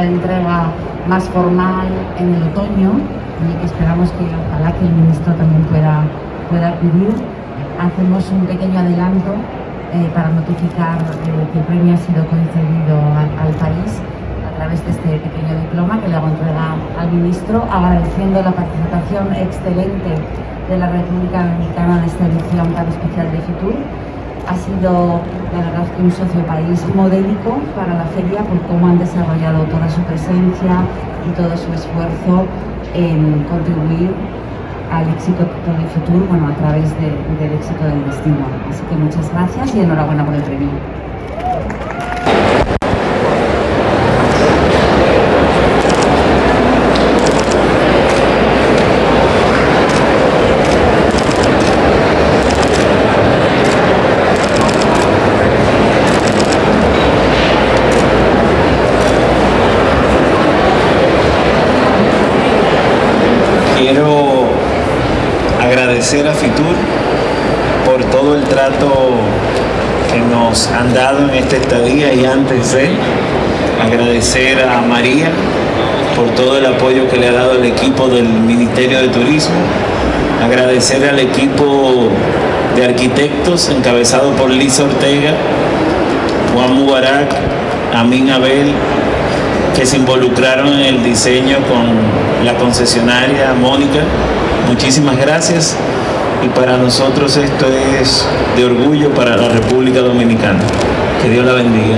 de entrega más formal en el otoño y esperamos que ojalá que el ministro también pueda, pueda acudir. Hacemos un pequeño adelanto eh, para notificar eh, que el premio ha sido concedido al, país a través de este pequeño diploma que le hago entrega al ministro, agradeciendo la participación excelente de la República Dominicana en esta edición tan especial de FITUR ha sido la verdad que un socio país modélico para la feria por cómo han desarrollado toda su presencia y todo su esfuerzo en contribuir al éxito del futuro, bueno, a través del éxito del destino. Así que muchas gracias y enhorabuena por el premio. Agradecer a Fitur por todo el trato que nos han dado en esta estadía y antes de. Agradecer a María por todo el apoyo que le ha dado el equipo del Ministerio de Turismo, agradecer al equipo de arquitectos encabezado por Lisa Ortega, Juan Mubarak, Amin Abel, que se involucraron en el diseño con la concesionaria Mónica, Muchísimas gracias y para nosotros esto es de orgullo para la República Dominicana. Que Dios la bendiga.